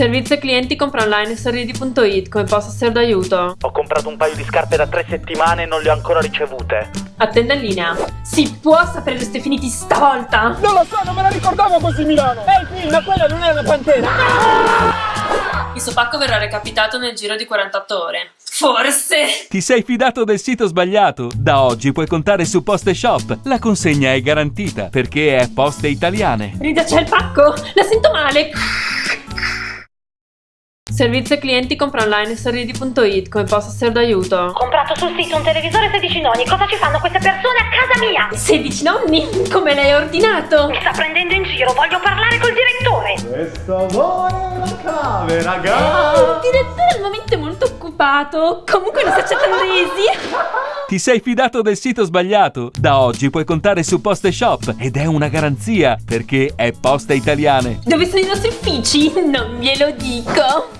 Servizio clienti compra online sorridi.it, come posso essere d'aiuto? Ho comprato un paio di scarpe da tre settimane e non le ho ancora ricevute. Attenda in linea. Si può sapere dove siete finiti stavolta? Non lo so, non me la ricordavo così Milano! Ehi, ma quella non è una pantera! Il suo pacco verrà recapitato nel giro di 48 ore. Forse! Ti sei fidato del sito sbagliato? Da oggi puoi contare su Poste Shop. La consegna è garantita perché è Poste Italiane. Rita, c'è il pacco! La sento male! Servizio clienti compra online sorridi.it, come posso essere d'aiuto? Ho comprato sul sito un televisore 16 nonni. Cosa ci fanno queste persone a casa mia? 16 nonni? Come l'hai ordinato? Mi sta prendendo in giro, voglio parlare col direttore. Questo vuole la chiave, raga! Il direttore al momento è molto occupato. Comunque non si accettano resi. Ti sei fidato del sito sbagliato? Da oggi puoi contare su Poste Shop ed è una garanzia perché è Poste Italiane. Dove sono i nostri uffici? Non glielo dico.